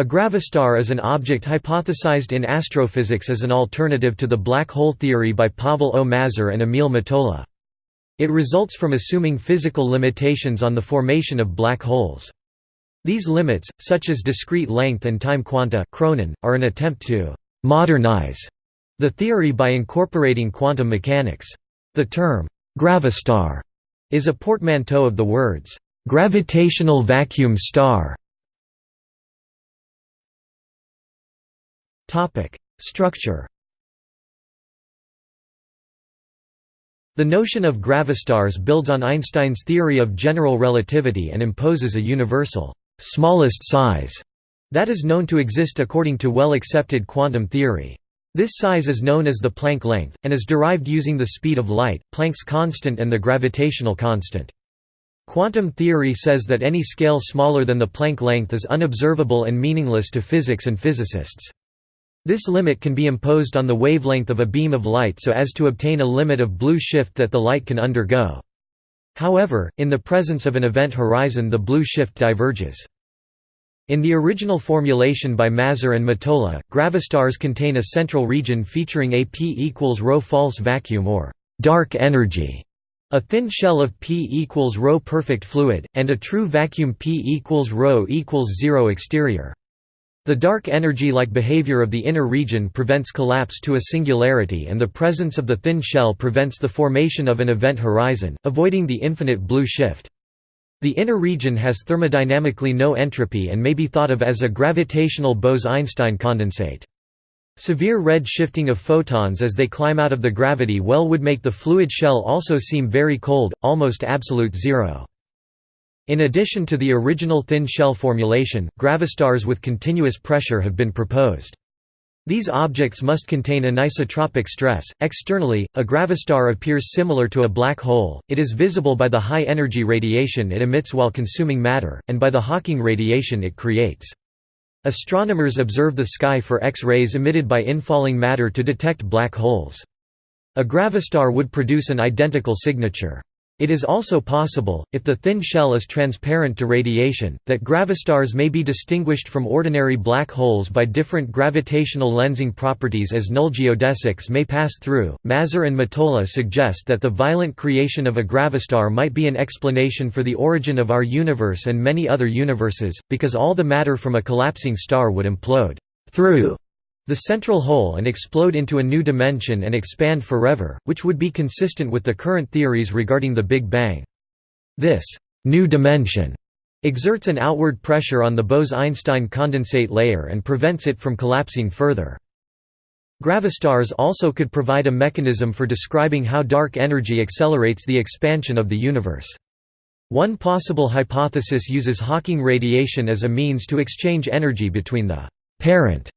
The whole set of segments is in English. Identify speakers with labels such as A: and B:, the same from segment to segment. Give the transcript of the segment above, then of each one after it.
A: A gravastar is an object hypothesized in astrophysics as an alternative to the black hole theory by Pavel O. Mazur and Emil Mottola. It results from assuming physical limitations on the formation of black holes. These limits, such as discrete length and time quanta are an attempt to «modernize» the theory by incorporating quantum mechanics. The term «gravastar» is a portmanteau of the words «gravitational vacuum star» Topic: Structure. The notion of gravastars builds on Einstein's theory of general relativity and imposes a universal smallest size that is known to exist according to well-accepted quantum theory. This size is known as the Planck length, and is derived using the speed of light, Planck's constant and the gravitational constant. Quantum theory says that any scale smaller than the Planck length is unobservable and meaningless to physics and physicists. This limit can be imposed on the wavelength of a beam of light so as to obtain a limit of blue shift that the light can undergo. However, in the presence of an event horizon the blue shift diverges. In the original formulation by Mazur and Mottola, gravastars contain a central region featuring a P equals rho false vacuum or «dark energy», a thin shell of P equals rho perfect fluid, and a true vacuum P equals rho equals zero exterior. The dark energy-like behavior of the inner region prevents collapse to a singularity and the presence of the thin shell prevents the formation of an event horizon, avoiding the infinite blue shift. The inner region has thermodynamically no entropy and may be thought of as a gravitational Bose–Einstein condensate. Severe red shifting of photons as they climb out of the gravity well would make the fluid shell also seem very cold, almost absolute zero. In addition to the original thin shell formulation, gravastars with continuous pressure have been proposed. These objects must contain anisotropic stress. Externally, a gravastar appears similar to a black hole, it is visible by the high energy radiation it emits while consuming matter, and by the Hawking radiation it creates. Astronomers observe the sky for X-rays emitted by infalling matter to detect black holes. A gravastar would produce an identical signature. It is also possible, if the thin shell is transparent to radiation, that gravastars may be distinguished from ordinary black holes by different gravitational lensing properties as null geodesics may pass through. Mazur and Mottola suggest that the violent creation of a gravastar might be an explanation for the origin of our universe and many other universes, because all the matter from a collapsing star would implode through the central hole and explode into a new dimension and expand forever, which would be consistent with the current theories regarding the Big Bang. This new dimension exerts an outward pressure on the Bose–Einstein condensate layer and prevents it from collapsing further. Gravastars also could provide a mechanism for describing how dark energy accelerates the expansion of the universe. One possible hypothesis uses Hawking radiation as a means to exchange energy between the parent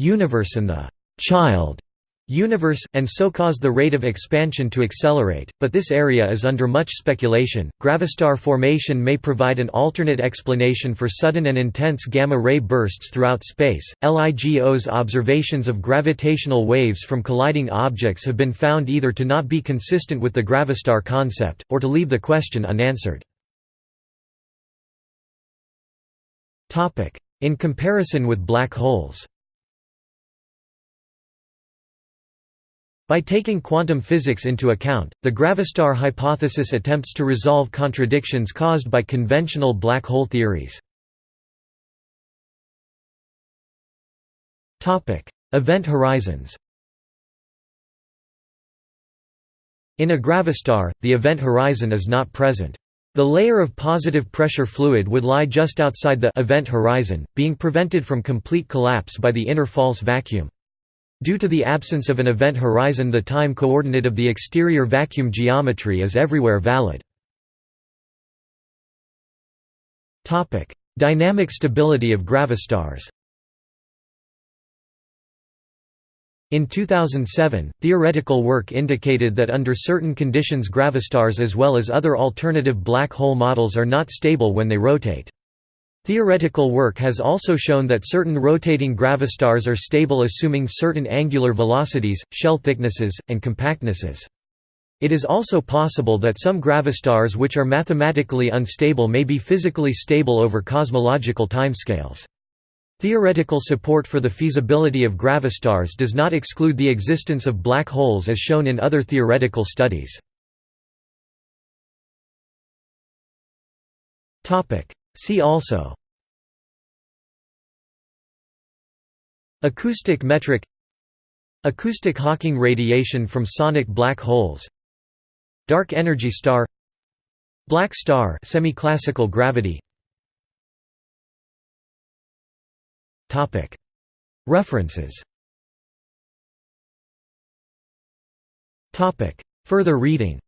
A: universe and the child universe, and so cause the rate of expansion to accelerate, but this area is under much speculation. Gravastar formation may provide an alternate explanation for sudden and intense gamma ray bursts throughout space. LIGO's observations of gravitational waves from colliding objects have been found either to not be consistent with the gravastar concept, or to leave the question unanswered. In comparison with black holes By taking quantum physics into account, the gravastar hypothesis attempts to resolve contradictions caused by conventional black hole theories. Event horizons In a gravastar, the event horizon is not present. The layer of positive pressure fluid would lie just outside the event horizon, being prevented from complete collapse by the inner false vacuum. Due to the absence of an event horizon the time coordinate of the exterior vacuum geometry is everywhere valid. Dynamic stability of gravastars In 2007, theoretical work indicated that under certain conditions gravastars as well as other alternative black hole models are not stable when they rotate. Theoretical work has also shown that certain rotating gravastars are stable assuming certain angular velocities, shell thicknesses, and compactnesses. It is also possible that some gravastars which are mathematically unstable may be physically stable over cosmological timescales. Theoretical support for the feasibility of gravastars does not exclude the existence of black holes as shown in other theoretical studies. See also Acoustic metric Acoustic Hawking radiation from sonic black holes Dark energy star Black star semi-classical gravity References Further reading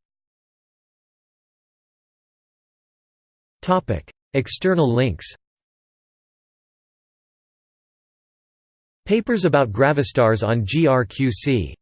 A: External links Papers about gravastars on GRQC